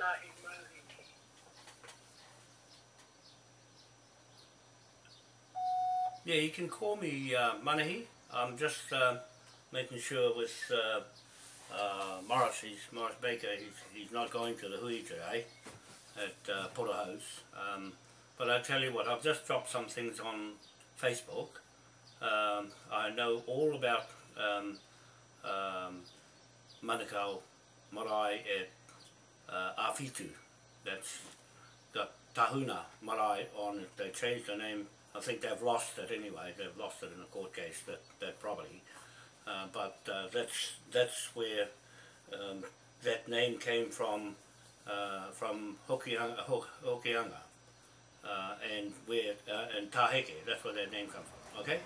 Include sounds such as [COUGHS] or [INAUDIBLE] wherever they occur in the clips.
Manahi. Yeah, you can call me uh, Manahi. I'm just uh, making sure with uh, uh, Morris, he's, Morris Baker, he's, he's not going to the Hui today at uh, Porterhouse. Um, but I tell you what, I've just dropped some things on Facebook. Um, I know all about um, um, Manukau Marae at uh, Awhitu. That's the Tahuna Marae on it. They changed the name. I think they've lost it anyway. They've lost it in a court case, that, that property. Uh, but uh, that's that's where um, that name came from uh, from Hokianga, Hokianga uh, and where uh, and Taheke. That's where that name comes from. Okay,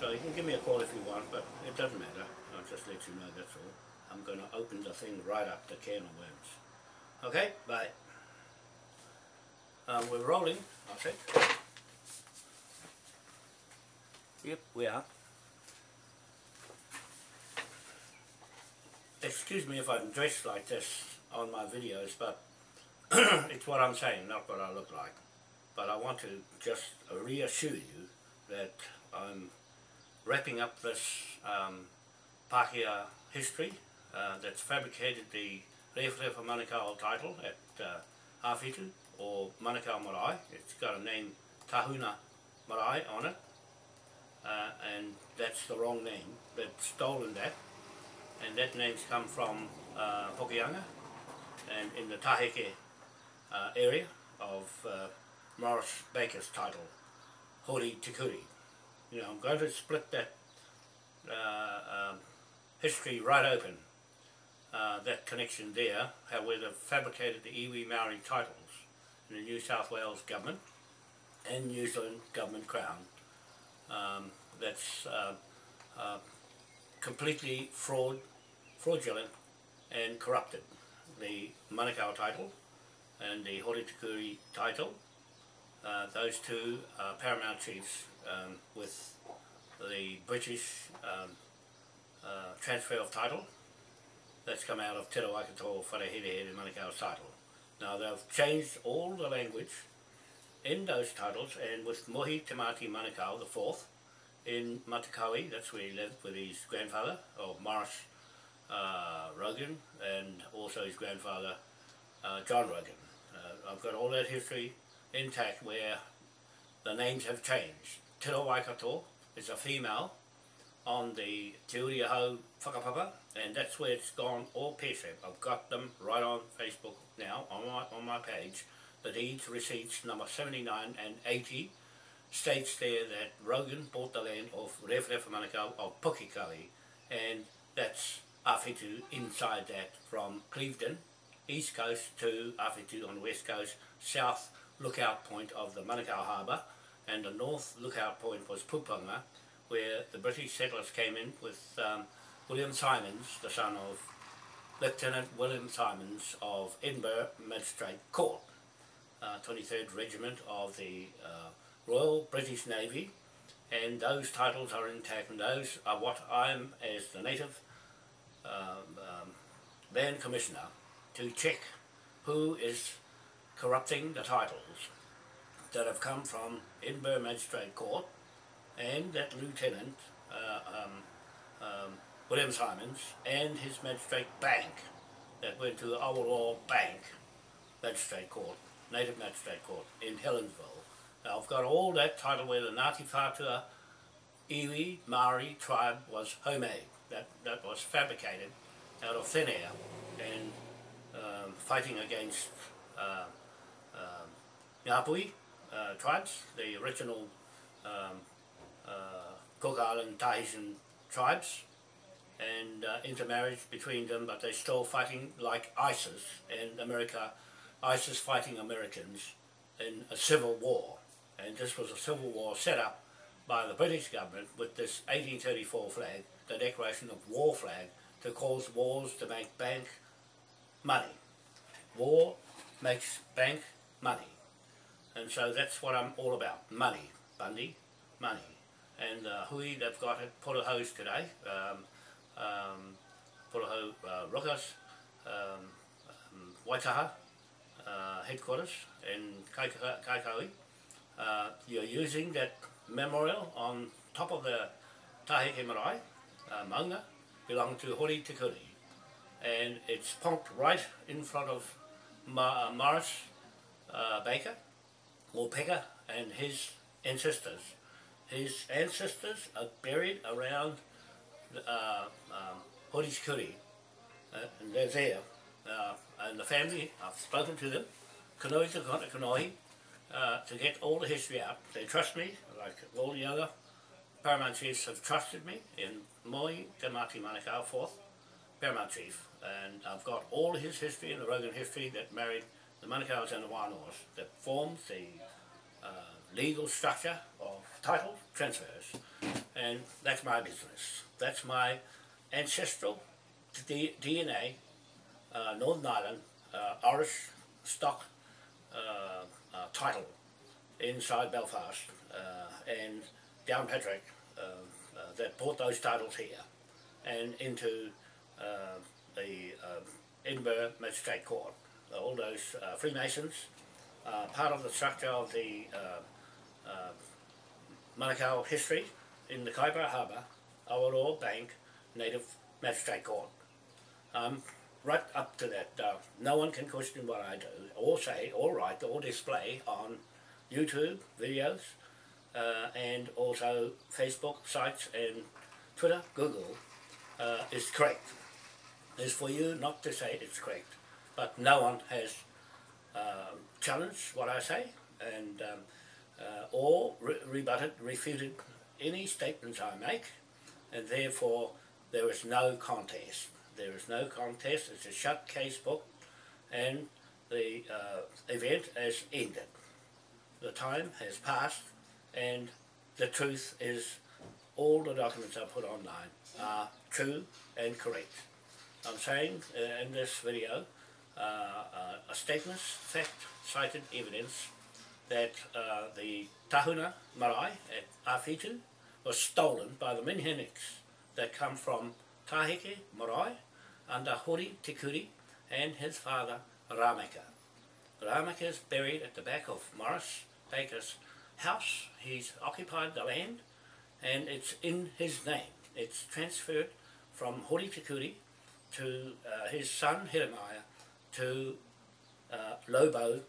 so you can give me a call if you want, but it doesn't matter. I'll just let you know. That's all. I'm going to open the thing right up the can of worms. Okay, bye. Um, we're rolling. I. Yep, we are. excuse me if I'm dressed like this on my videos, but [CLEARS THROAT] it's what I'm saying, not what I look like. But I want to just reassure you that I'm wrapping up this um, Pākehā history uh, that's fabricated the Rewharewha Manukau title at uh, Hawhitu or Manukau Marae. It's got a name Tahuna Marae on it, uh, and that's the wrong name. They've stolen that and that name's come from uh, Hokianga and in the Taheke uh, area of uh, Morris Baker's title, Hori Tikuri. You know, I'm going to split that uh, uh, history right open, uh, that connection there, how we have fabricated the iwi Maori titles in the New South Wales government and New Zealand government crown. Um, that's uh, uh, completely fraud, fraudulent and corrupted. The Manukau title and the Horitikuri title, uh, those two uh, paramount chiefs um, with the British um, uh, transfer of title that's come out of Te Rawaikato Wharehere and Manukau's title. Now they've changed all the language in those titles and with Mohi Tamati Manukau, the fourth, in Matakawi, that's where he lived with his grandfather, or Morris uh, Rogan, and also his grandfather, uh, John Rogan. Uh, I've got all that history intact where the names have changed. Te Waikato is a female on the Te Uri Ahau Whakapapa, and that's where it's gone all pear-shaped. I've got them right on Facebook now, on my, on my page, the deeds receipts number 79 and 80, states there that Rogan bought the land of Rewharewha Manukau of Pukikawi and that's Awhitu inside that from Clevedon, east coast to Awhitu on the west coast, south lookout point of the Manukau Harbour and the north lookout point was Puponga where the British settlers came in with um, William Simons, the son of Lieutenant William Simons of Edinburgh Magistrate Court, uh, 23rd Regiment of the uh, Royal British Navy. And those titles are intact and those are what I'm as the native um, um, land commissioner to check who is corrupting the titles that have come from Edinburgh Magistrate Court and that lieutenant uh, um, um, William Simons and his magistrate bank that went to the Awaroa Bank Magistrate Court, Native Magistrate Court in Helensville now I've got all that title where the Ngāti Whātua Iwi Maori tribe was homemade. That, that was fabricated out of thin air and um, fighting against uh, um, Ngāpuhi uh, tribes, the original um, uh, Cook Island Tahitian tribes and uh, intermarriage between them but they're still fighting like ISIS and America, ISIS fighting Americans in a civil war and this was a civil war set up by the British government with this 1834 flag, the declaration of war flag, to cause wars to make bank money. War makes bank money. And so that's what I'm all about, money, Bundy, money. And uh, hui they've got at hose today, um, um, Porohau uh, Rukas, um, um, Waitaha, uh, headquarters in Kaika- Kaikaui. Uh, you're using that memorial on top of the Taheke Marae, uh, Maunga, belong to Hori Te Kuri. And it's punked right in front of Ma- uh, Morris uh, Baker, or Pekka, and his ancestors. His ancestors are buried around uh, um, uh, and they're there. Uh, and the family, I've spoken to them, Kanoi Kona Kanoi, uh, to get all the history out. They trust me, like all the other Paramount Chiefs have trusted me in Moi Te Mati Manukau, fourth Paramount Chief. And I've got all his history and the Rogan history that married the Manukau's and the Wānoas that formed the uh, legal structure of title transfers. And that's my business. That's my ancestral D- DNA, uh, Northern Ireland, uh, Irish stock uh, uh, title inside Belfast uh, and Downpatrick uh, that brought those titles here and into the Edinburgh Magistrate Court. All those Freemasons, part of the structure of the Manukau history in the Kaipara Harbour, Awaroa Bank Native Magistrate Court. Um, right up to that, uh, no one can question what I do, or say, or write, or display on YouTube videos, uh, and also Facebook sites and Twitter, Google, uh, is correct. It's for you not to say it's correct, but no one has uh, challenged what I say and um, uh, or re- rebutted, refuted any statements I make, and therefore there is no contest. There is no contest. It's a shut case book, and the uh, event has ended. The time has passed, and the truth is all the documents I put online are true and correct. I'm saying uh, in this video uh, uh, a statements, fact, cited evidence that uh, the Tahuna marae at Awhitu was stolen by the Minheniks that come from Taheke marae under Hori Te Kuri and his father Rameka. Rameka is buried at the back of Morris Baker's house. He's occupied the land and it's in his name. It's transferred from Hori Te Kuri to uh, his son Jeremiah to uh, Lobo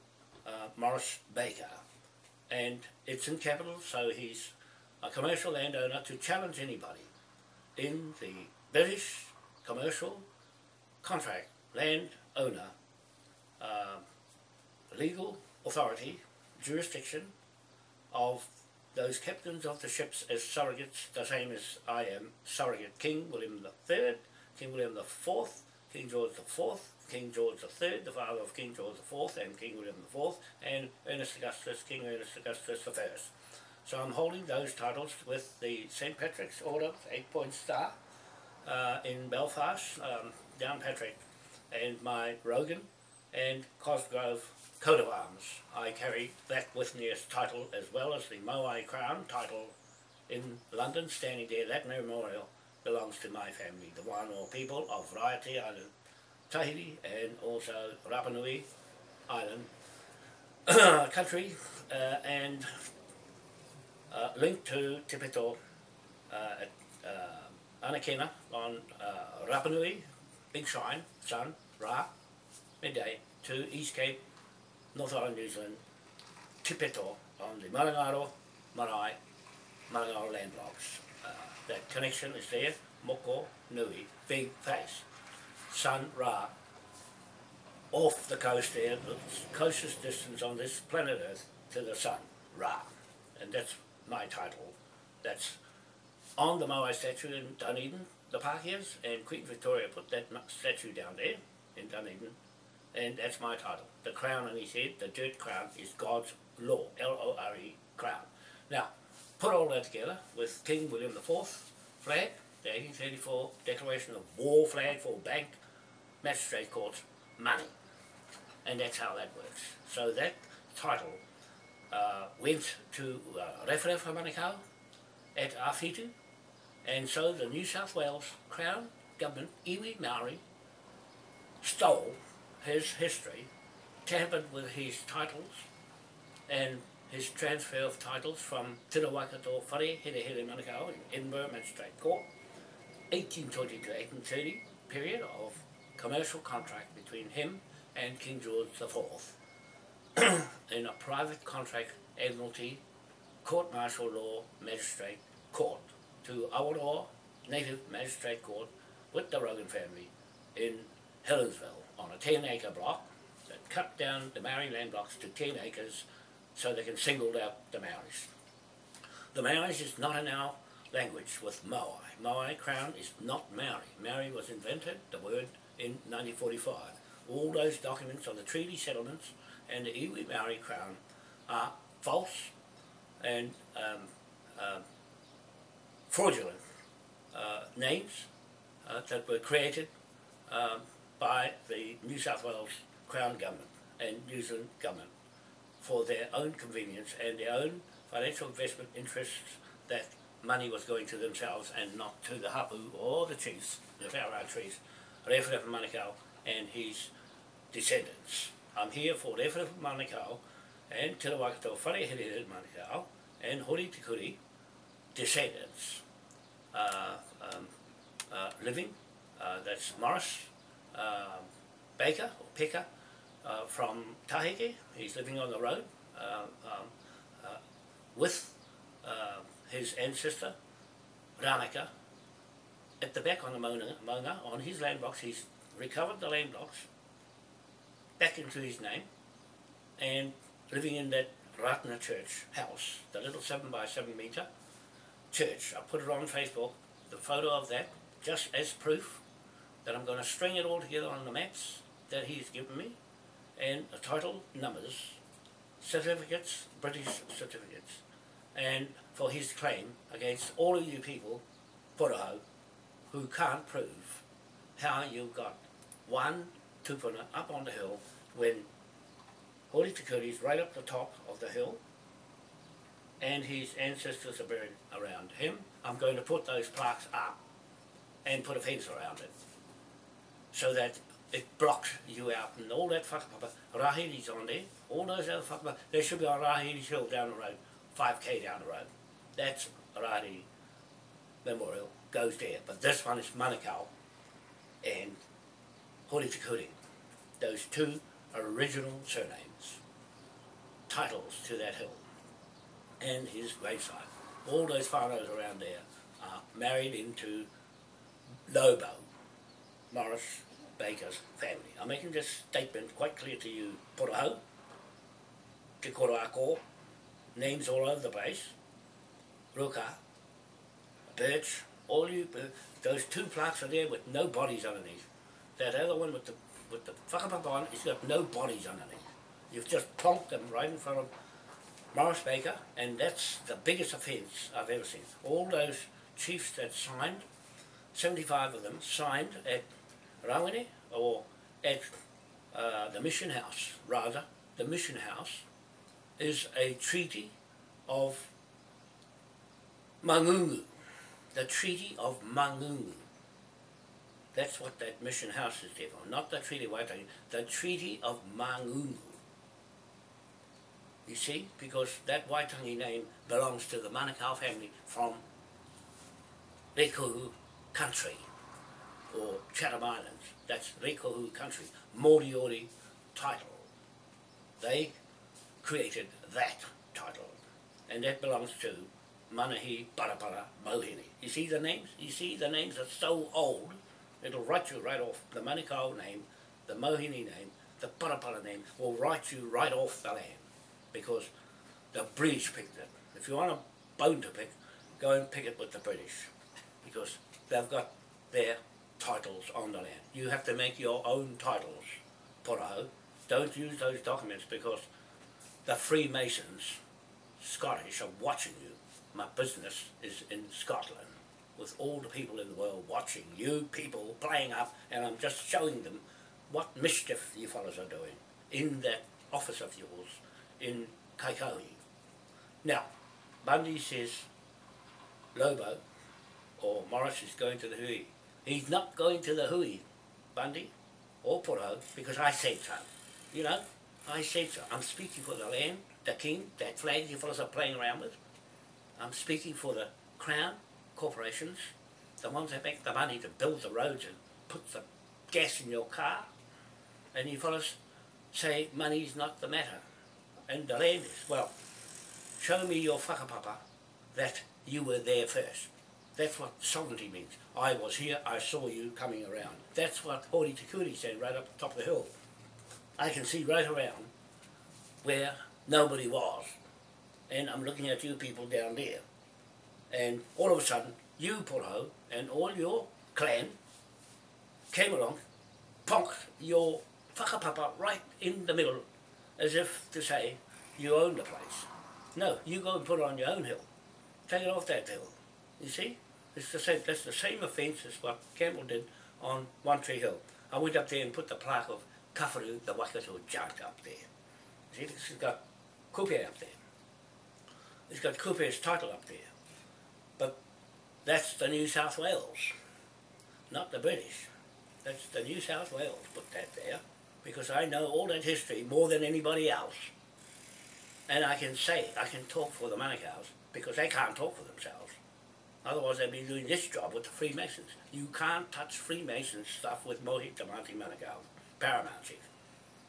uh, Morris Baker. And it's in capital, so he's a commercial landowner to challenge anybody in the British commercial contract land owner uh, legal authority jurisdiction of those captains of the ships as surrogates, the same as I am surrogate King William III, King William IV, King George IV, King George III, the father of King George IV and King William IV, and Ernest Augustus, King Ernest Augustus I. So I'm holding those titles with the St. Patrick's Order, eight point star, uh, in Belfast, um, Downpatrick, and my Rogan and Cosgrove coat of arms. I carry that with me as title as well as the Moai Crown title in London, standing there. That memorial belongs to my family, the Wānoa people of Raiatea Island, Tahiti, and also Rapa Nui Island [COUGHS] country, uh, and uh, linked to Te Pito uh, at uh, Anakena on uh, Rapa Nui, Big Shine, Sun, Ra, midday, to East Cape, North Island, New Zealand, Te Pito on the Marangaro, Marae, Marangaro land blocks. Uh, that connection is there, Moko, Nui, big face, Sun, Ra, off the coast there, the closest distance on this planet Earth to the sun, Ra. And that's my title. That's on the Moai statue in Dunedin, the park is, and Queen Victoria put that statue down there in Dunedin, and that's my title. The crown on his head, the dirt crown, is God's law, L-O-R-E, crown. Now, put all that together with King William IV flag, the 1834 Declaration of War flag for bank, magistrate courts, money. And that's how that works. So that title uh, went to uh, Rewharewha Manukau at Awhitu, and so the New South Wales Crown Government, iwi Maori, stole his history tampered with his titles and his transfer of titles from Te Rawakato Whare Here Here Manukau in Edinburgh Magistrate Court, 1820 to 1830 period of commercial contract between him and King George IV [CLEARS THROAT] in a private contract admiralty court martial law magistrate court to Awaroa Native Magistrate Court with the Rogan family in Helensville on a 10 acre block that cut down the Maori land blocks to 10 acres so they can single out the Maoris. The Maoris is not in our language with Maui. Maui crown is not Maori. Maori was invented, the word, in 1945. All those documents on the treaty settlements and the iwi Maori crown are false and um, uh, fraudulent uh, names uh, that were created um, by the New South Wales Crown Government and New Zealand Government for their own convenience and their own financial investment interests that money was going to themselves and not to the hapu or the chiefs, the Wharewa chiefs, Rewhare Manukau and his descendants. I'm here for Rewhare Manukau and Te Rawakato Wharehere Manukau and Hori Tikuri descendants uh, um, uh, living, uh, that's Morris uh, Baker or Pekka, uh, from Taheke. He's living on the road uh, um, uh, with uh, his ancestor, Ranaka, at the back on the Mona, on his land blocks. He's recovered the land blocks back into his name and living in that Rātana Church house, the little 7 by 7 metre church. I put it on Facebook, the photo of that, just as proof that I'm going to string it all together on the maps that he's given me and the title numbers, certificates, British certificates, and for his claim against all of you people, Poroho, who can't prove how you got one tupuna up on the hill when Holy Tikuri is right up the top of the hill and his ancestors are buried around him. I'm going to put those plaques up and put a fence around it so that it blocks you out and all that whakapapa, Rahiri's on there, all those other whakapapa, they should be on Rahiri's Hill down the road, 5k down the road. That's Rahiri Memorial, goes there. But this one is Manukau and Horitikuri. Those two original surnames, titles to that hill, and his gravesite. All those whānaus around there are married into Lobo, Morris Baker's family. I'm making this statement quite clear to you, Poroho, Te Koroako, names all over the place, Ruka, Birch, all you, uh, those two plaques are there with no bodies underneath. That other one with the with the fuck whakapapa on, it's got no bodies underneath. You've just plonked them right in front of Morris Baker, and that's the biggest offence I've ever seen. All those chiefs that signed, 75 of them signed at Rawene or at uh, the mission house, rather, the mission house is a treaty of Mangungu, the Treaty of Mangungu. That's what that mission house is there for, not the Treaty of Waitangi, the Treaty of Mangungu. You see, because that Waitangi name belongs to the Manukau family from Rēkohu country or Chatham Islands. That's Rēkohu country, Moriori title. They created that title and that belongs to Manahi Parapara Mohini. You see the names? You see the names are so old, it'll write you right off. The Manukau name, the Mohini name, the Parapara name will write you right off the land because the British picked it. If you want a bone to pick, go and pick it with the British because they've got their titles on the land. You have to make your own titles, Poroho. Don't use those documents because the Freemasons, Scottish, are watching you. My business is in Scotland with all the people in the world watching you people playing up and I'm just showing them what mischief you fellows are doing in that office of yours in Kaikohe. Now, Bundy says Lobo or Morris is going to the Hui. He's not going to the Hui, Bundy or Poro, because I said so. You know, I said so. I'm speaking for the land, the king, that flag you fellows are playing around with. I'm speaking for the crown corporations, the ones that make the money to build the roads and put the gas in your car. And you fellas say money's not the matter. And the land is. Well, show me your whakapapa that you were there first. That's what sovereignty means. I was here, I saw you coming around. That's what Hori Te said right up the top of the hill. I can see right around where nobody was. And I'm looking at you people down there. And all of a sudden, you, Poro, and all your clan came along, ponked your whakapapa right in the middle, as if to say, you own the place. No, you go and put it on your own hill. Take it off that hill. You see? It's the same, that's the same offence as what Campbell did on One Tree Hill. I went up there and put the plaque of Kafaru, the Waikato junk up there. See, this has got Kupe up there. It's got Kupe's title up there. That's the New South Wales, not the British. That's the New South Wales put that there because I know all that history more than anybody else. And I can say, I can talk for the Manukau's because they can't talk for themselves. Otherwise they'd be doing this job with the Freemasons. You can't touch Freemason stuff with Mohi Tamati Manukau, Paramount Chief.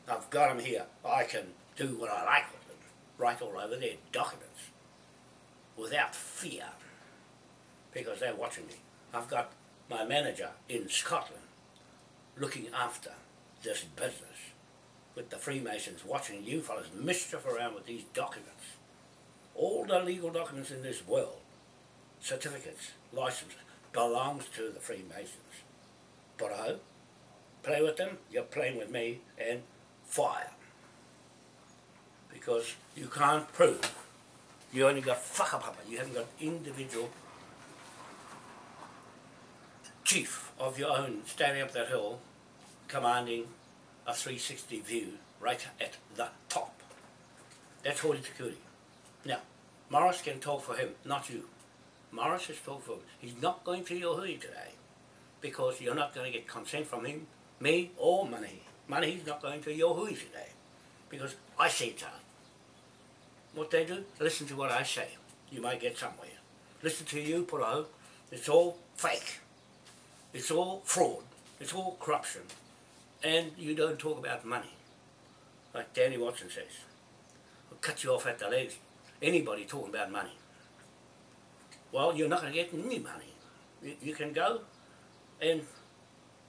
I've got them here. I can do what I like with them. Write all over their documents. Without fear. Because they're watching me. I've got my manager in Scotland looking after this business with the Freemasons watching you fellas mischief around with these documents. All the legal documents in this world certificates, licenses, belongs to the Freemasons. But I play with them, you're playing with me, and fire. Because you can't prove. You only got whakapapa, you haven't got individual chief of your own standing up that hill commanding a 360 view right at the top. That's Hori Te Now, Morris can talk for him, not you. Morris has told folks he's not going to your hui today because you're not going to get consent from him, me or money. Money. Money's not going to your hui today because I say so. What they do, listen to what I say. You might get somewhere. Listen to you, Puro. It's all fake. It's all fraud. It's all corruption. And you don't talk about money. Like Danny Watson says. I'll cut you off at the legs. Anybody talking about money well, you're not going to get any money. You, you can go and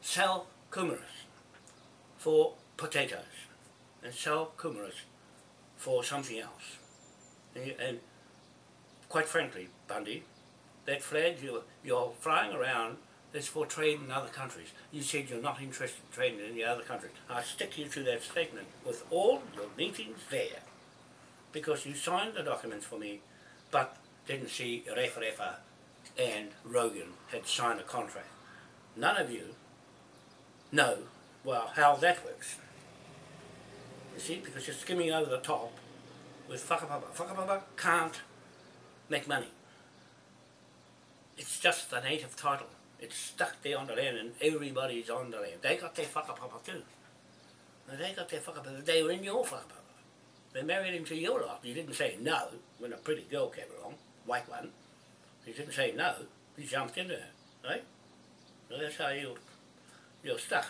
sell kumaras for potatoes and sell kumaras for something else. And, you, and quite frankly, Bundy, that flag you're, you're flying around is for trade in other countries. You said you're not interested in trading in any other countries. I stick you to that statement with all your meetings there because you signed the documents for me, but didn't see Refa and Rogan had signed a contract. None of you know, well, how that works. You see, because you're skimming over the top with whakapapa. Whakapapa can't make money. It's just the native title. It's stuck there on the land and everybody's on the land. They got their whakapapa too. they got their whakapapa. They were in your whakapapa. They married him to your lot. You didn't say no when a pretty girl came along white one. He didn't say no, he jumped into her, right? So that's how you, you're stuck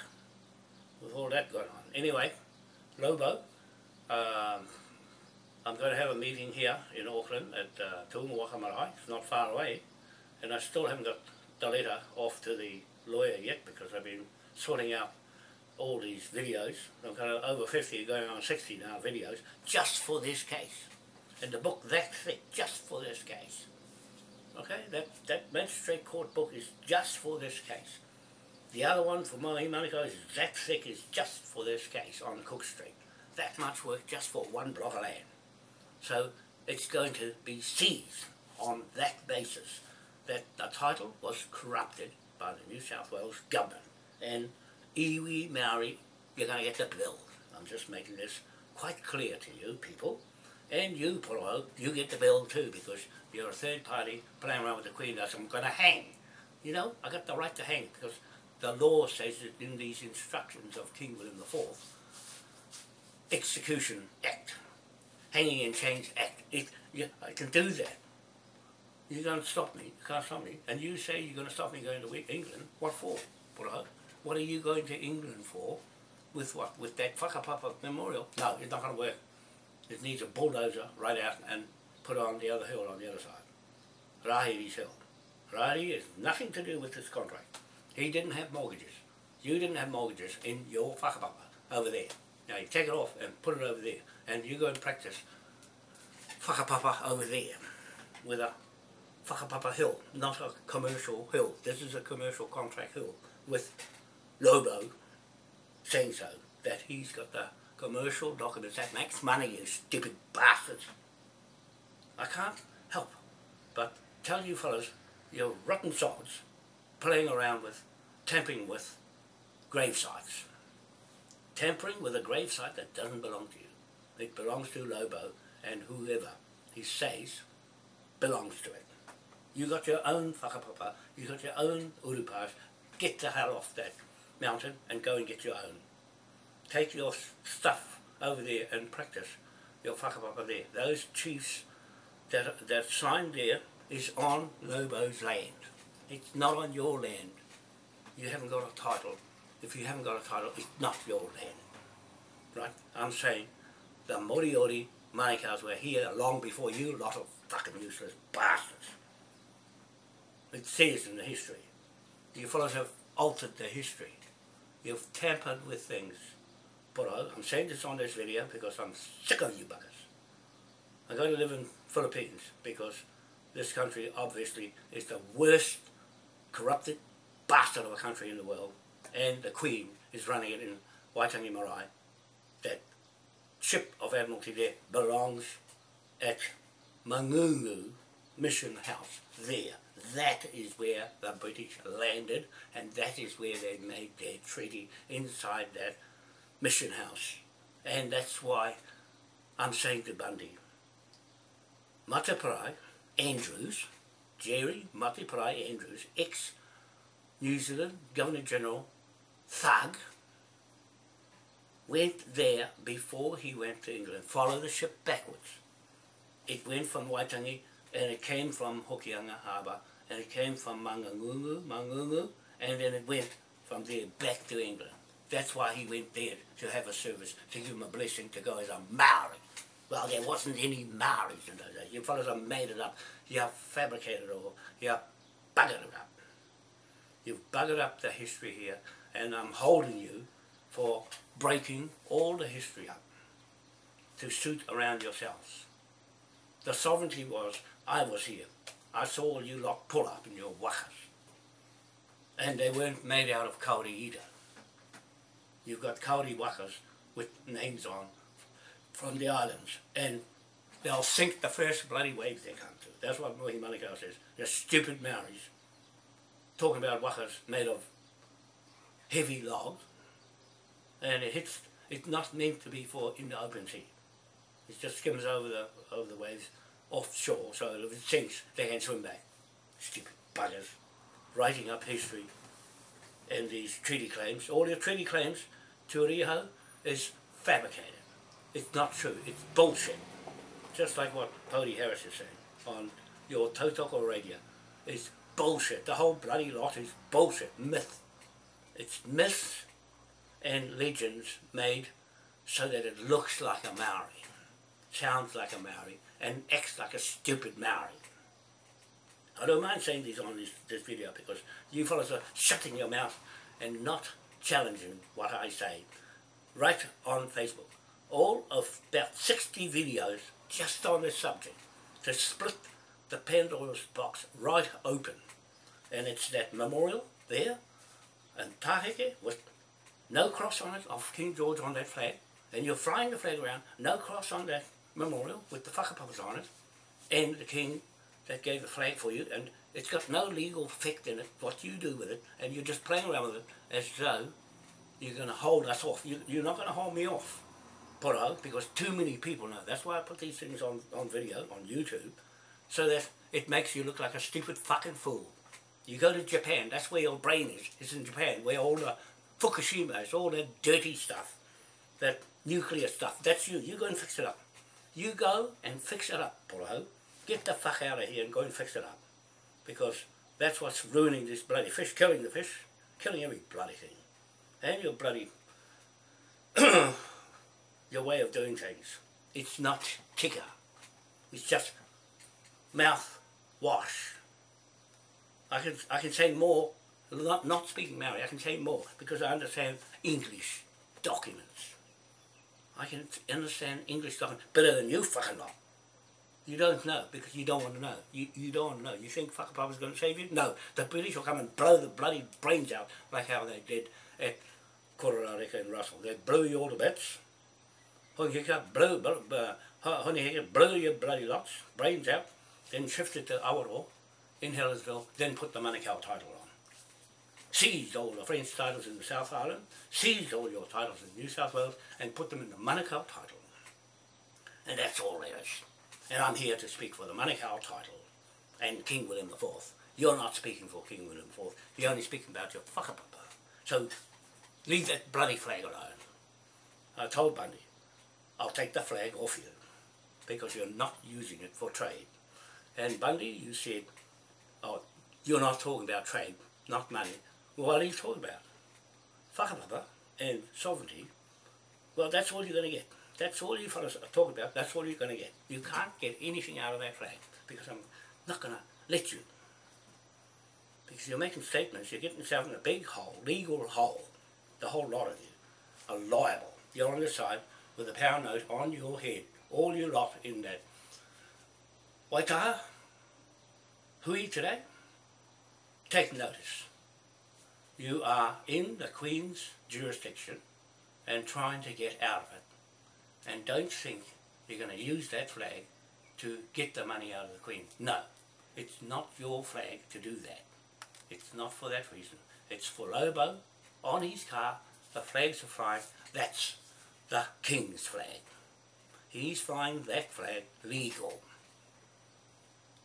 with all that going on. Anyway, Lobo, um, I'm going to have a meeting here in Auckland at uh, Tuunga. It's not far away. And I still haven't got the letter off to the lawyer yet because I've been sorting out all these videos. I've got over 50 going on 60 now videos just for this case and the book that thick just for this case. Okay, that, that magistrate court book is just for this case. The other one for Mohi Manukau is that thick is just for this case on Cook Street. That much work just for one block of land. So it's going to be seized on that basis that the title was corrupted by the New South Wales government. And iwi Maori, you're going to get the bill. I'm just making this quite clear to you people. And you, Polo, you get the bill too because you're a third party playing around with the Queen. That's I'm going to hang. You know, I got the right to hang because the law says it in these instructions of King William IV Execution Act, Hanging in Chains Act. It, you, I can do that. You're going to stop me. You can't stop me. And you say you're going to stop me going to England. What for? What are you going to England for? With what? With that whakapapa memorial? No, it's not going to work. It needs a bulldozer right out and put on the other hill on the other side. Rahiri's hill. Rahiri has nothing to do with this contract. He didn't have mortgages. You didn't have mortgages in your whakapapa over there. Now you take it off and put it over there. And you go and practice whakapapa over there with a whakapapa hill, not a commercial hill. This is a commercial contract hill with Lobo saying so, that he's got the commercial documents that makes money, you stupid bastards. I can't help but tell you fellas, you're rotten sods playing around with, tampering with grave sites. Tampering with a grave site that doesn't belong to you. It belongs to Lobo and whoever he says belongs to it. You got your own whakapapa, you got your own urupas, get the hell off that mountain and go and get your own. Take your stuff over there and practice your whakapapa there. Those chiefs that, that sign there is on Lobo's land. It's not on your land. You haven't got a title. If you haven't got a title, it's not your land. Right? I'm saying the Moriori Manukau's were here long before you lot of fucking useless bastards. It says in the history. You fellows have altered the history. You've tampered with things. But I'm saying this on this video because I'm sick of you buggers. I'm going to live in Philippines because this country obviously is the worst corrupted bastard of a country in the world and the Queen is running it in Waitangi Marae. That ship of Admiralty there belongs at Mangungu Mission House there. That is where the British landed and that is where they made their treaty inside that mission house. And that's why I'm saying to Bundy, Mateparae Andrews, Jerry Mateparae Andrews, ex-New Zealand Governor-General thug, went there before he went to England, follow the ship backwards. It went from Waitangi and it came from Hokianga Harbour and it came from Mangungu, Mangungu, and then it went from there back to England. That's why he went there to have a service, to give him a blessing to go as a Maori. Well, there wasn't any Maoris in those days. You fellows have made it up. You have fabricated it all. You have buggered it up. You've buggered up the history here, and I'm holding you for breaking all the history up to suit around yourselves. The sovereignty was, I was here. I saw you lot pull up in your wakas. And they weren't made out of kauri either. You've got kauri wakas with names on from the islands. And they'll sink the first bloody wave they come to. That's what Mohi Manukau says. They're stupid Maoris. Talking about wakas made of heavy logs. And it hits, it's not meant to be for in the open sea. It just skims over the, over the waves offshore, so it sinks, they can swim back. Stupid buggers. Writing up history and these treaty claims. All your treaty claims to Riho is fabricated. It's not true. It's bullshit. Just like what Pody Harris is saying on your Tautoko radio. It's bullshit. The whole bloody lot is bullshit. Myth. It's myths and legends made so that it looks like a Maori, sounds like a Maori, and acts like a stupid Maori. I don't mind saying this on this, this video because you fellas are shutting your mouth and not challenging what I say right on Facebook. All of about 60 videos just on this subject to split the Pandora's box right open. And it's that memorial there and Taheke with no cross on it of King George on that flag. And you're flying the flag around, no cross on that memorial with the whakapapas on it and the king that gave the flag for you and it's got no legal effect in it what you do with it and you're just playing around with it as though you're going to hold us off. You, you're not going to hold me off, Poro, because too many people know. That's why I put these things on, on video, on YouTube, so that it makes you look like a stupid fucking fool. You go to Japan, that's where your brain is. It's in Japan, where all the Fukushima is, all that dirty stuff that nuclear stuff. That's you. You go and fix it up. You go and fix it up, Poroho. Get the fuck out of here and go and fix it up. Because that's what's ruining this bloody fish, killing the fish, killing every bloody thing. And your bloody, [COUGHS] your way of doing things. It's not kicker. It's just mouth wash. I can, I can say more, not, not speaking Maori, I can say more because I understand English documents. I can understand English documents better than you fucking lot. You don't know because you don't want to know. You, you don't want to know. You think Whakapapa's going to save you? No. The British will come and blow the bloody brains out like how they did at Kororareka and Russell. They blew you all to bits. Hongi Hika blew, blew, uh, blew your bloody lots, brains out, then shifted to Awaroa in Helensville, then put the Manukau title on. Seized all the French titles in the South Island, seized all your titles in New South Wales, and put them in the Manukau title. And that's all there is. And I'm here to speak for the Manukau title and King William IV. You're not speaking for King William IV. You're only speaking about your whakapapa. So leave that bloody flag alone. I told Bundy, I'll take the flag off you because you're not using it for trade. And Bundy, you said, oh, you're not talking about trade, not money. What are you talking about? Fuck Whakapapa and sovereignty, well, that's all you're going to get. That's all you fellas talking about, that's all you're going to get. You can't get anything out of that flag because I'm not going to let you. Because you're making statements, you're getting yourself in a big hole, legal hole. The whole lot of you are liable. You're on the side with a pound note on your head, all you lot in that. Waitaha, hui today, take notice. You are in the Queen's jurisdiction and trying to get out of it. And don't think you're going to use that flag to get the money out of the Queen. No, it's not your flag to do that. It's not for that reason. It's for Lobo on his car, the flags are flying. That's the King's flag. He's flying that flag legal.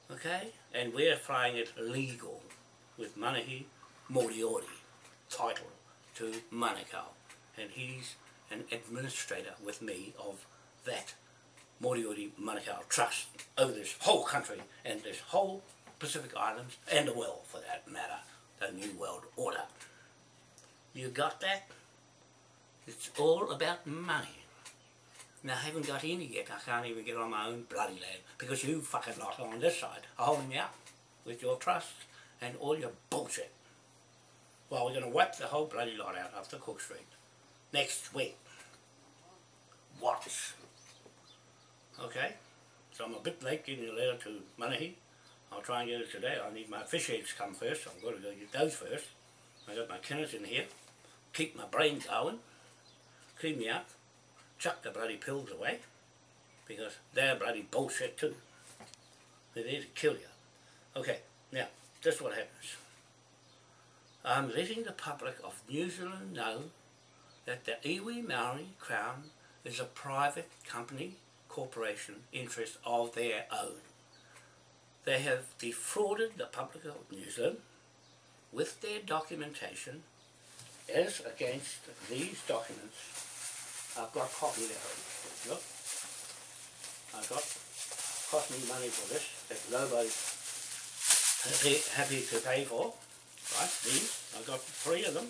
Okay? And we're flying it legal with Manahi Moriori title to Manukau. And he's an administrator with me of that Moriori Manukau Trust over this whole country and this whole Pacific Islands and the world for that matter, the New World Order. You got that? It's all about money. Now, I haven't got any yet. I can't even get on my own bloody land because you fucking lot on this side are holding me up with your trust and all your bullshit. Well, we're going to wipe the whole bloody lot out after Cook Street next week. Watch. Okay? So I'm a bit late getting a letter to Manahi. I'll try and get it today. I need my fish eggs come first. I've got to go get those first. I got my kennels in here. Keep my brain going. Clean me up chuck the bloody pills away because they're bloody bullshit too. They're there to kill you. Okay, now, this is what happens. I'm letting the public of New Zealand know that the Iwi Maori Crown is a private company, corporation, interest of their own. They have defrauded the public of New Zealand with their documentation as against these documents I've got copy there. Look. I've got cost me money for this that nobody's happy to pay for. Got three of them.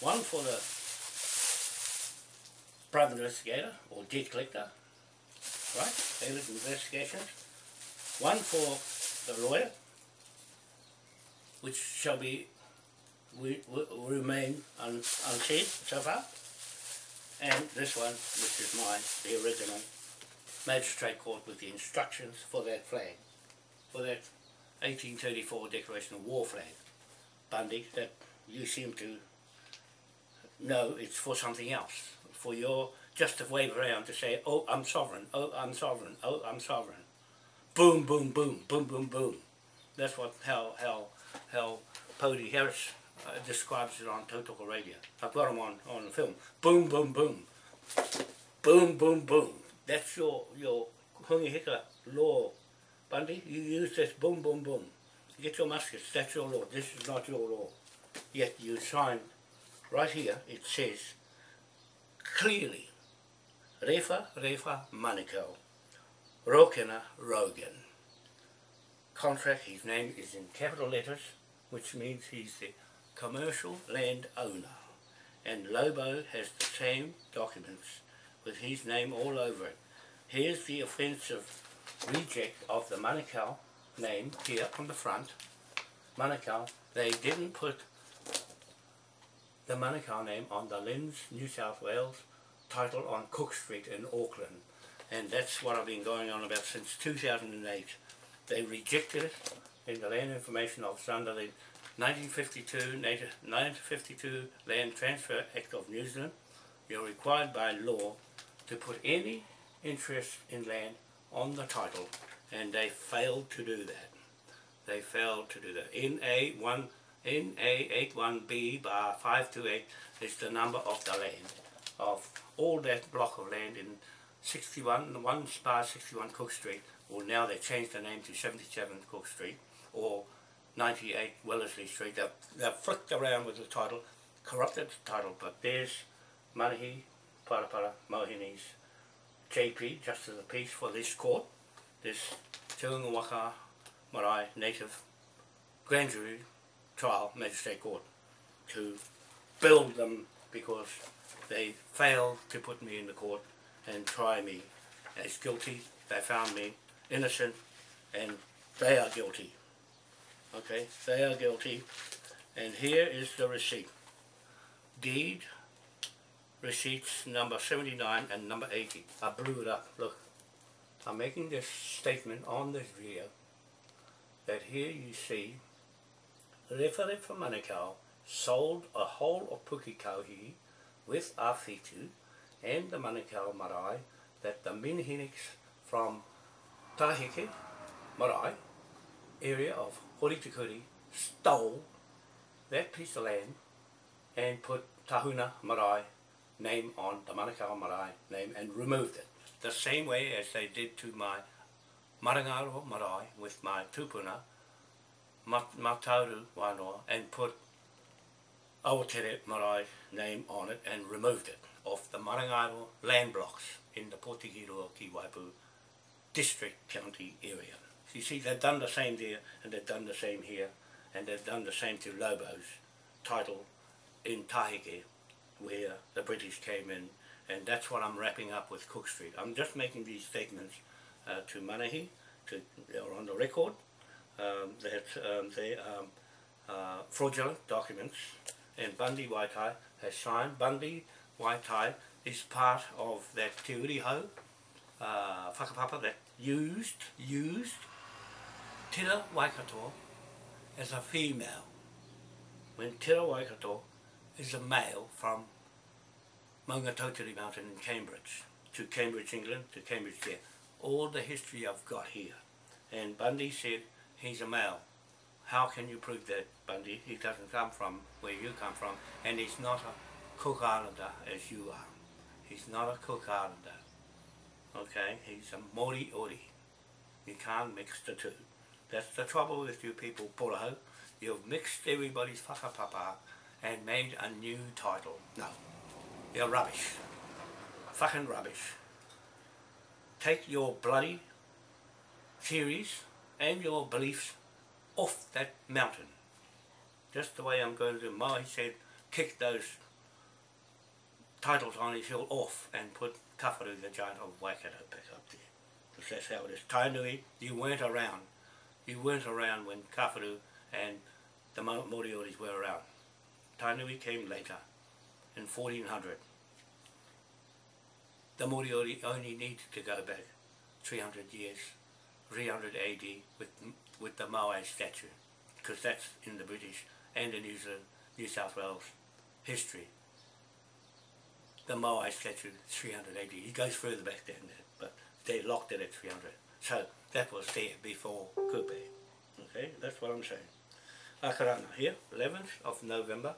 One for the private investigator or debt collector. Right, Bailiff investigations. One for the lawyer, which shall be we, we, remain un, unsaid so far and this one, which is mine, the original Magistrate Court with the instructions for that flag, for that 1834 Declaration of War flag. Bundy, that you seem to know it's for something else, for your just to wave around to say, oh, I'm sovereign, oh, I'm sovereign, oh, I'm sovereign. Boom, boom, boom, boom, boom, boom. That's what how how how Pody Harris uh, describes it on Tautoko Radio. I've got them on, on the film. Boom, boom, boom. Boom, boom, boom. That's your, your Hongi Hika law, Bundy. You use this boom, boom, boom. Get your muskets. That's your law. This is not your law. Yet you sign right here, it says clearly Refa Refa Manukau, Rokena Rogan. Contract, his name is in capital letters, which means he's the commercial land owner. And Lobo has the same documents with his name all over it. Here's the offensive reject of the Manukau name here on the front. Manukau, they didn't put the Manukau name on the Lens, New South Wales title on Cook Street in Auckland. And that's what I've been going on about since 2008. They rejected it in the Land Information Office under the 1952, 1952 Land Transfer Act of New Zealand. You're required by law to put any interest in land on the title and they failed to do that. They failed to do that. NA1 NA81B bar 528 is the number of the land of all that block of land in 61, 1 bar 61 Cook Street, or now they changed the name to 77 Cook Street, or 98 Wellesley Street. They've, they've flicked around with the title, corrupted the title, but there's Manahi, Parapara, Mohini's JP, Justice of the Peace, for this court, this Te Waka Marae Native Grand Jury Trial Magistrate Court, to build them because they failed to put me in the court and try me as guilty. They found me innocent and they are guilty. Okay, they are guilty. And here is the receipt. Deed, receipts number 79 and number 80. I blew it up, look. I'm making this statement on this video that here you see Rewhare from Manukau sold a whole of Pukekauhi with Awhitu and the Manukau Marae that the Minhiniks from Taheke Marae area of Horitikuri stole that piece of land and put Tahuna Marae name on the Manukau Marae name and removed it. The same way as they did to my Marangaro Marae with my tupuna Matauru Wanoa and put Aotere Marae name on it and removed it off the Marangaro land blocks in the Potigiroa Ki Waipu district county area. So you see they've done the same there and they've done the same here and they've done the same to Lobo's title in Tahike where the British came in and that's what I'm wrapping up with Cook Street. I'm just making these statements uh, to Manahi, to, they're on the record, um, that um, they are um, uh, fraudulent documents and Bundy Waitai has signed. Bundy Waitai is part of that Te Uri o Hau uh, whakapapa that used, used Tira Waikato as a female when Tira Waikato is a male from Maungatautari Mountain in Cambridge to Cambridge, England, to Cambridge there. All the history I've got here. And Bundy said he's a male. How can you prove that, Bundy? He doesn't come from where you come from, and he's not a Cook Islander as you are. He's not a Cook Islander. Okay? He's a Moriori. You can't mix the two. That's the trouble with you people, Puraho. You've mixed everybody's whakapapa and made a new title. No. You're rubbish. Fucking rubbish. Take your bloody theories and your beliefs off that mountain. Just the way I'm going to do. Maui said, kick those titles on his hill off and put Kawharu, the giant of Waikato, back up there. Because that's how it is. Tainui, you weren't around. You weren't around when Kawharu and the Morioris were around. Tainui came later in 1400. The Moriori only needed to go back 300 years, 300 AD with, with the Moai statue, because that's in the British and the New Zealand, New South Wales history. The Moai statue, 300 AD. It goes further back than that, but they locked it at 300. So that was there before Kupe. Okay, that's what I'm saying. Akarana here, 11th of November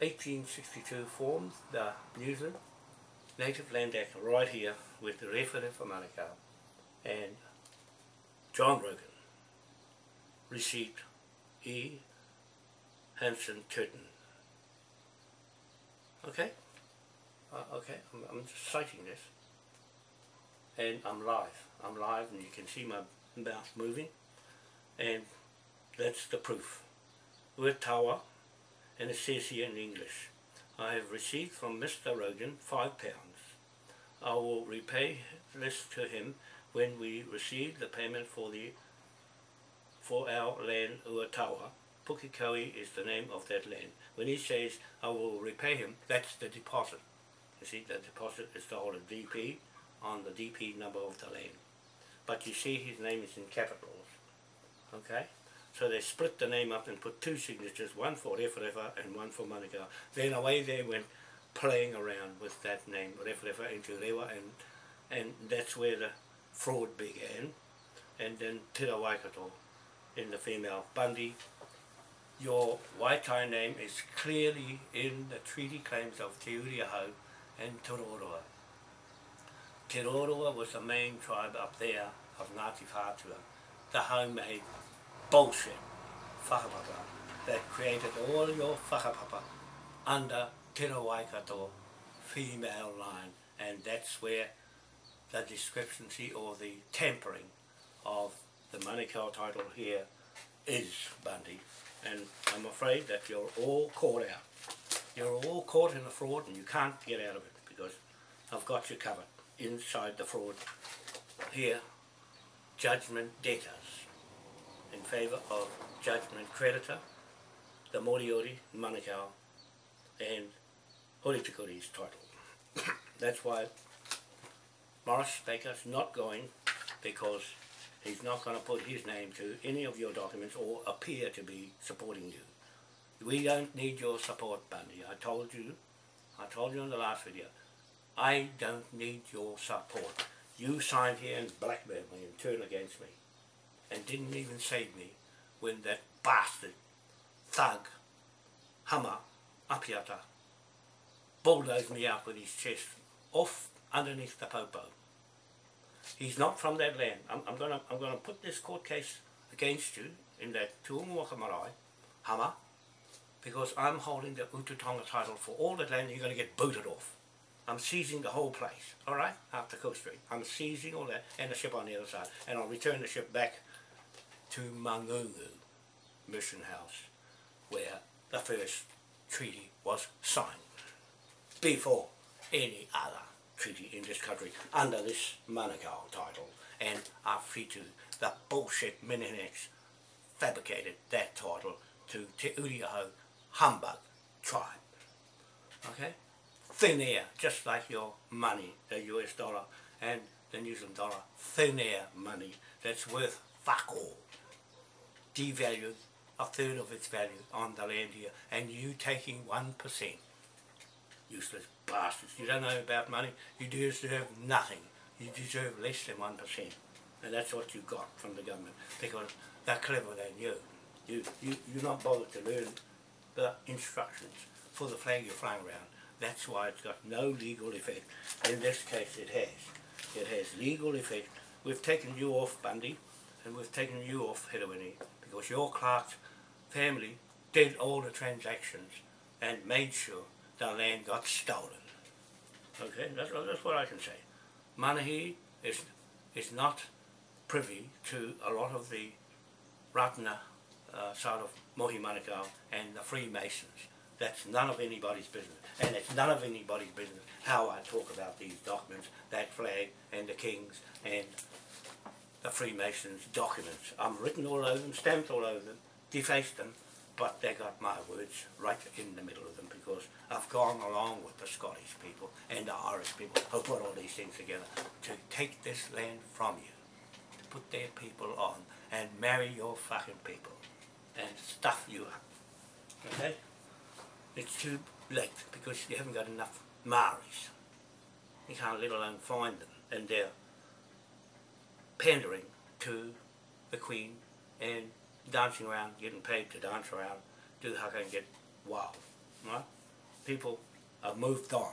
1862 formed the New Zealand Native Land Act right here with the Rewhare for Manukau and John Rogan received E. Hanson Curtin. Okay? Uh, okay, I'm, I'm just citing this. And I'm live. I'm live and you can see my mouth moving. And that's the proof. We're Tawa, and it says here in English, I have received from Mr. Rogan five pounds. I will repay this to him when we receive the payment for the for our land Uatawa. Pukekohe is the name of that land. When he says, I will repay him, that's the deposit. You see, the deposit is the whole DP on the DP number of the land. But you see his name is in capitals. Okay? So they split the name up and put two signatures, one for Referefa and one for Manukau. Then away they went playing around with that name, Referefa into Rewa, and, and that's where the fraud began. And then Te Waikato in the female Bundy. Your Waitai name is clearly in the treaty claims of Te Uriahau and Te Roroa. Te Roroa was the main tribe up there of Ngāti Whātua, the homemade bullshit whakapapa that created all your whakapapa under Te Waikato female line and that's where the discrepancy or the tampering of the Manukau title here is Bundy and I'm afraid that you're all caught out. You're all caught in the fraud and you can't get out of it because I've got you covered inside the fraud. Here, judgment debtors in favour of judgment creditor, the Moriori, Manukau and Horitikuri's title. [COUGHS] That's why Morris Baker's not going because he's not going to put his name to any of your documents or appear to be supporting you. We don't need your support, Bundy. I told you, I told you in the last video, I don't need your support. You signed here and blackmailed me and turned against me and didn't even save me when that bastard, thug, Hama, Apiata, bulldozed me out with his chest off underneath the popo. He's not from that land. I'm, I'm going to I'm gonna put this court case against you in that Tuumuaka Marae, Hama, because I'm holding the Ututonga title for all that land you're going to get booted off. I'm seizing the whole place, all right, after Cook Street. I'm seizing all that and the ship on the other side. And I'll return the ship back to Mangungu Mission House, where the first treaty was signed, before any other treaty in this country under this Manukau title and Awhitu, the bullshit Minhinnicks fabricated that title to Te Uri o Hau humbug tribe. Okay? Thin air, just like your money, the US dollar and the New Zealand dollar, thin air money that's worth fuck all. Devalued a third of its value on the land here and you taking 1%. Useless bastards. You don't know about money, you deserve nothing. You deserve less than 1%. And that's what you got from the government because they're clever than you. You, you, you're not bothered to learn the instructions for the flag you're flying around. That's why it's got no legal effect. In this case it has. It has legal effect. We've taken you off Bundy and we've taken you off Hedowini because your Clark's family did all the transactions and made sure the land got stolen. Okay, that's, that's what I can say. Manahi is, is not privy to a lot of the Rātana uh, side of Mohi Manukau and the Freemasons. That's none of anybody's business. And it's none of anybody's business how I talk about these documents, that flag and the kings and the Freemasons documents. I'm written all over them, stamped all over them, defaced them, but they got my words right in the middle of them because I've gone along with the Scottish people and the Irish people who put all these things together to take this land from you, to put their people on and marry your fucking people and stuff you up. Okay? It's too late because you haven't got enough Maoris. You can't let alone find them and they're pandering to the Queen and dancing around, getting paid to dance around, do the haka and get wild. Right? People have moved on.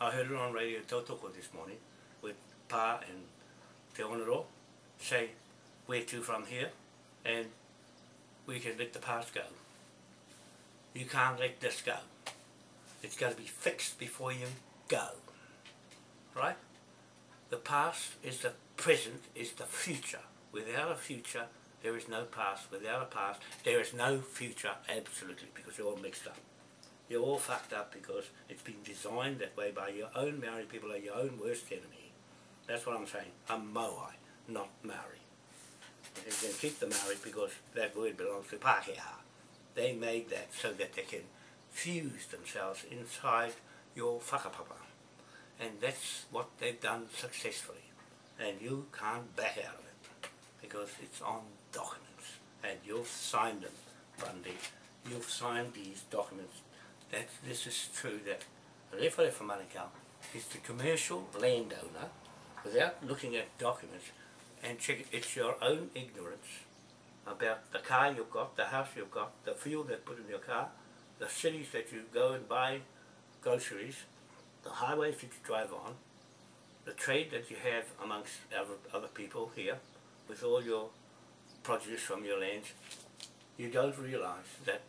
I heard it on Radio Tautoko this morning with Pa and Te Onoro say where to from here and we can let the past go. You can't let this go. It's got to be fixed before you go. Right? The past is the present, is the future. Without a future, there is no past. Without a past, there is no future, absolutely, because you're all mixed up. You're all fucked up because it's been designed that way by your own Maori people are your own worst enemy. That's what I'm saying. I'm Moai, not Maori. You can keep the Maori because that word belongs to Pākehā. They made that so that they can fuse themselves inside your whakapapa. And that's what they've done successfully. And you can't back out of it because it's on documents. And you've signed them, Bundy. You've signed these documents that this is true that Rewharewa Manukau is the commercial landowner without looking at documents and check it's your own ignorance about the car you've got, the house you've got, the fuel they put in your car, the cities that you go and buy groceries, the highways that you drive on, the trade that you have amongst other, other people here with all your produce from your lands, you don't realise that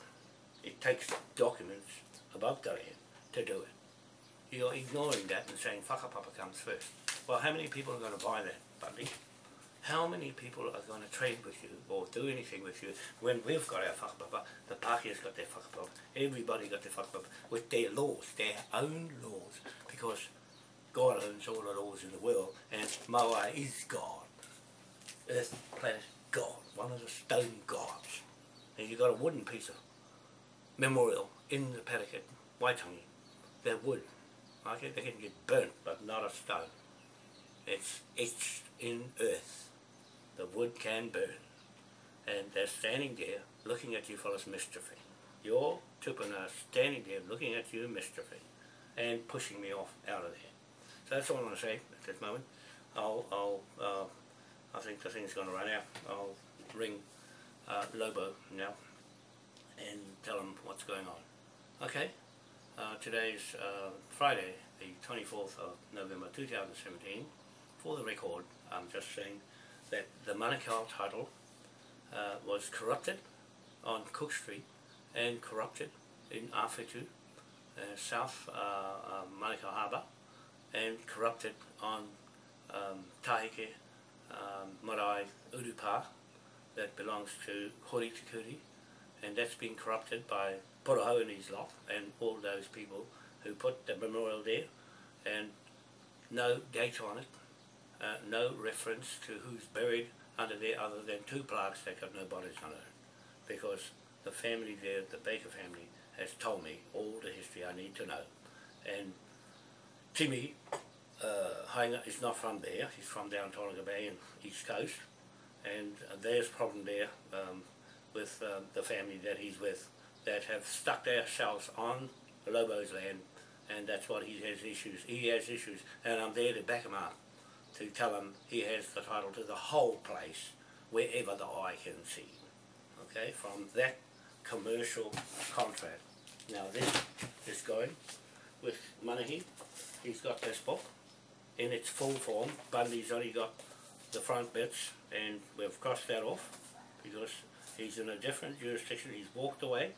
it takes documents about the land to do it. You're ignoring that and saying whakapapa comes first. Well, how many people are going to buy that, Bundy? How many people are going to trade with you or do anything with you when we've got our whakapapa, the Pākehā's got their whakapapa, everybody got their whakapapa with their laws, their own laws, because God owns all the laws in the world and Moai is God. Earth, planet, God, one of the stone gods. And you've got a wooden piece of memorial in the paddock at Waitangi. They're wood. Okay, they can get burnt, but not a stone. It's etched in earth. The wood can burn. And they're standing there looking at you fellas mischiefing. Your tupuna standing there looking at you mischiefing and pushing me off out of there. So that's all I'm going to say at this moment. I'll, I'll uh, I think the thing's going to run out. I'll ring uh, Lobo now and tell him what's going on. Okay, uh, today's uh, Friday, the 24th of November 2017. For the record, I'm just saying that the Manukau title uh, was corrupted on Cook Street and corrupted in Awhitu, uh, South uh, Manukau Harbour, and corrupted on um, Tahike um, Marae Urupa that belongs to Hori Tikuri and that's been corrupted by Poroho and his lot and all those people who put the memorial there and no date on it, uh, no reference to who's buried under there other than two plaques that got no bodies on it because the family there, the Baker family, has told me all the history I need to know and Timmy uh, is not from there, he's from down Tolaga Bay and East Coast and uh, there's a problem there um, with um, the family that he's with that have stuck themselves on Lobo's land and that's what he has issues. He has issues and I'm there to back him up to tell him he has the title to the whole place wherever the eye can see. Okay, from that commercial contract. Now this is going with Manahi. He's got this book in its full form. Bundy's only got the front bits and we've crossed that off because he's in a different jurisdiction. He's walked away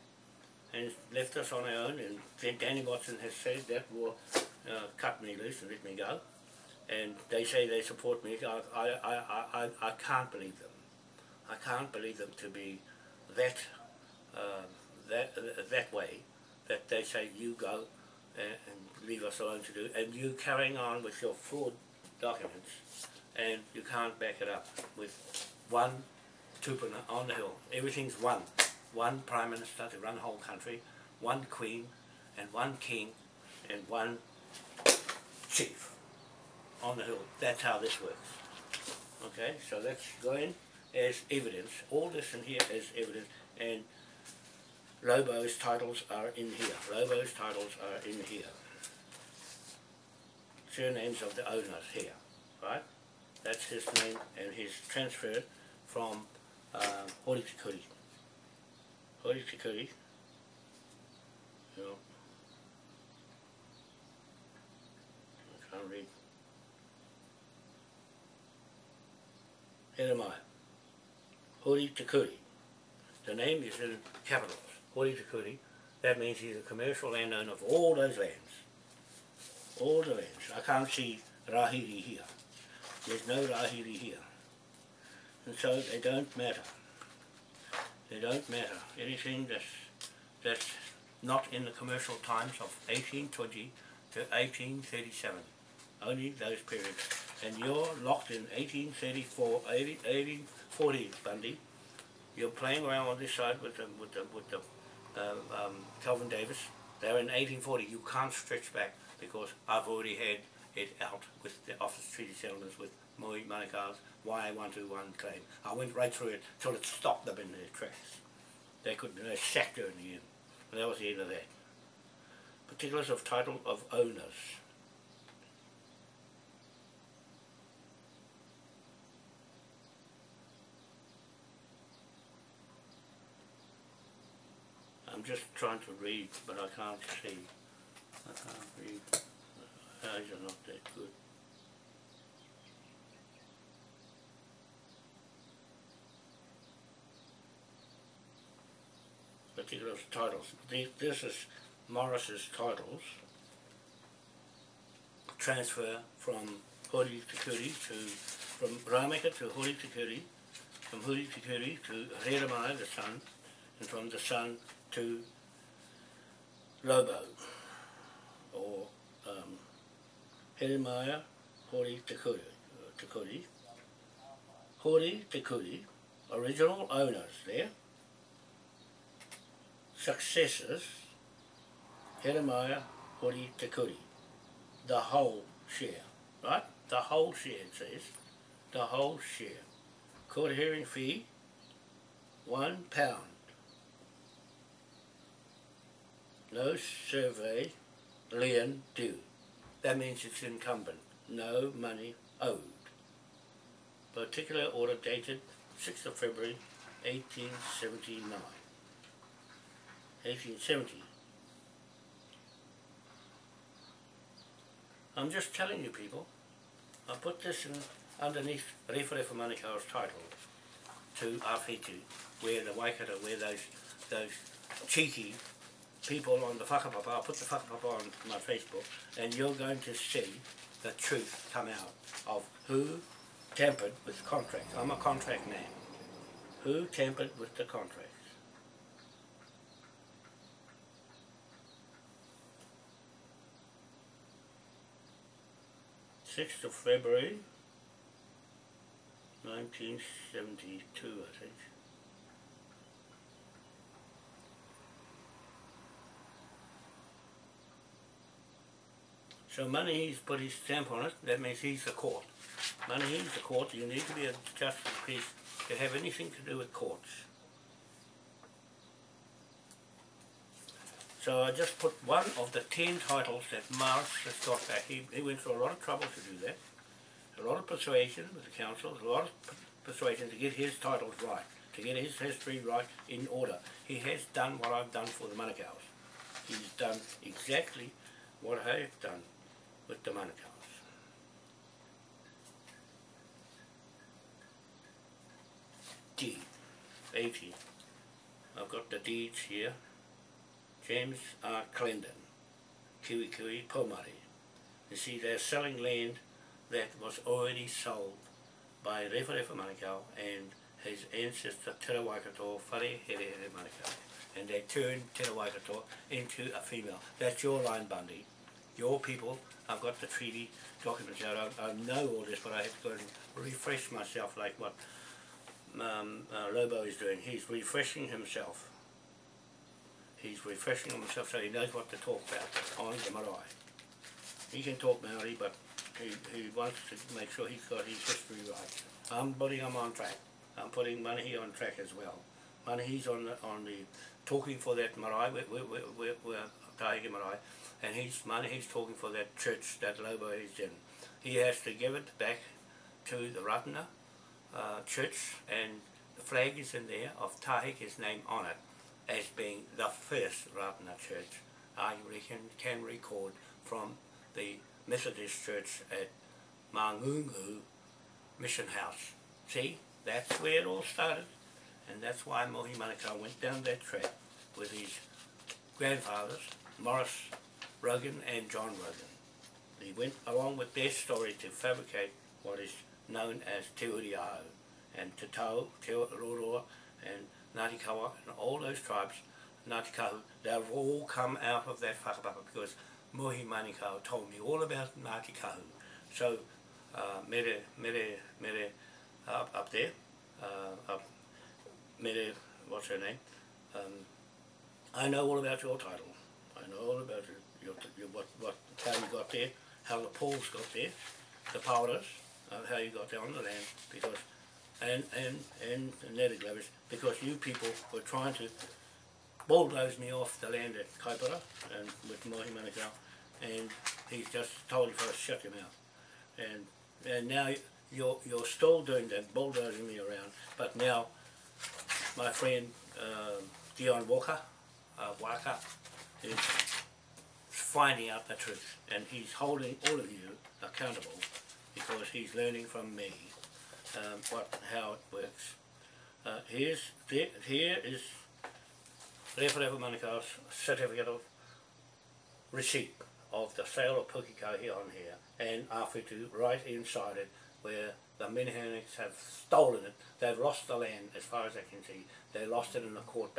and left us on our own and Danny Watson has said that will uh, cut me loose and let me go and they say they support me I, I, I, I, I can't believe them I can't believe them to be that uh, that uh, that way that they say you go and, and leave us alone to do and you carrying on with your fraud documents and you can't back it up with one tupuna on the hill everything's one one Prime Minister to run the whole country, one Queen and one King and one Chief on the hill. That's how this works. Okay, so let's go in as evidence. All this in here is evidence and Lobo's titles are in here. Lobo's titles are in here. Surnames of the owners here, right? That's his name and he's transferred from uh, Horitikuri Horitikuri. You know. I can't read. Here Horitikuri. The name is in capitals. Horitikuri. That means he's a commercial landowner of all those lands. all the lands. I can't see Rahiri here. There's no Rahiri here. And so they don't matter. They don't matter. Anything that's, that's not in the commercial times of 1820 to 1837. Only those periods. And you're locked in 1834, 1840, Bundy. You're playing around on this side with the, with the, with the um, um, Calvin Davis. They're in 1840. You can't stretch back because I've already had it out with the Office Treaty Settlements with Moe Manukau's YA121 claim. I went right through it till it stopped them in their tracks. They couldn't, they sacked her in the end. And that was the end of that. Particulars of title of owners. I'm just trying to read, but I can't see. I can't read. Eyes are not that good. Particular titles. This is Morris's titles. Transfer from Hori Tikuri to, from Rameka to Hori Tikuri, from Hori Tikuri to Reramai, the son, and from the son to Lobo, or um, Jeremiah Hori Tikuri, Tikuri. Hori Tikuri, original owners there. Successors, Jeremiah Hori Tikuri, the whole share, right? The whole share it says, the whole share. Court hearing fee, one pound. No survey lien due. That means it's incumbent. No money owed. Particular order dated 6th of February 1879. 1870. I'm just telling you people, I put this in underneath Rewhare for Manukau's title to Awhitu, where the Waikato, where those, those cheeky people on the whakapapa, I'll put the whakapapa on my Facebook, and you're going to see the truth come out of who tampered with the contract. I'm a contract man. Who tampered with the contracts? Sixth of February, nineteen seventy-two, I think. So money he's put his stamp on it, that means he's the court. Money he's the court, you need to be a justice peace to have anything to do with courts. So I just put one of the ten titles that Morris has got back. He, he went through a lot of trouble to do that. A lot of persuasion with the council, a lot of persuasion to get his titles right, to get his history right in order. He has done what I've done for the Manukau's. He's done exactly what I have done with the Manukau's. Deed, 80. I've got the deeds here. James R. Clendon, Kiwi Kiwi, Pomari. You see, they're selling land that was already sold by Rewharewa Manukau and his ancestor Te Waikato, Whare Here Here Manukau. And they turned Te Waikato into a female. That's your line, Bundy. Your people, I've got the treaty documents out, I, I know all this, but I have to go and refresh myself like what um, uh, Lobo is doing. He's refreshing himself. He's refreshing himself so he knows what to talk about on the. He can talk Maori, but he, he wants to make sure he's got his history right. I'm putting him on track. I'm putting Manahi on track as well. Manahi's on the, on the talking for that marae, we're, we're, we're, we're marae, and his money, he's talking for that church that Lobo is in. He has to give it back to the Rātana uh, church, and the flag is in there of Taheke's name on it as being the first Rātana church I reckon can record from the Methodist church at Mangungu Mission House. See, that's where it all started, and that's why Mohi Manukau went down that track with his grandfathers, Morris Rogan and John Rogan. he went along with their story to fabricate what is known as Te Uri o Hau And Te Tau, Te Roroa, and Ngāti Kawa, and all those tribes, Ngāti Kahu, they've all come out of that whakapapa because Mohi Manukau told me all about Ngāti Kahu. So, uh, mere, mere, mere, up, up there, uh, up, mere, what's her name? Um, I know all about your title. I know all about your what, what, how you got there, how the Pauls got there, the powders, uh, how you got there on the land, because, and, and, and the native Glavis, because you people were trying to bulldoze me off the land at Kaipara and with Mohi Manukau, and he's just told you to shut your mouth. And, and now you're, you're still doing that, bulldozing me around, but now my friend um Dion Walker, uh, Waka, is finding out the truth and he's holding all of you accountable because he's learning from me um, what how it works. Uh, here's there, here is Rewharewa Manukau's certificate of receipt of the sale of Pukiko here on here and Awhitu right inside it where the Minhinnicks have stolen it. They've lost the land as far as I can see. They lost it in the court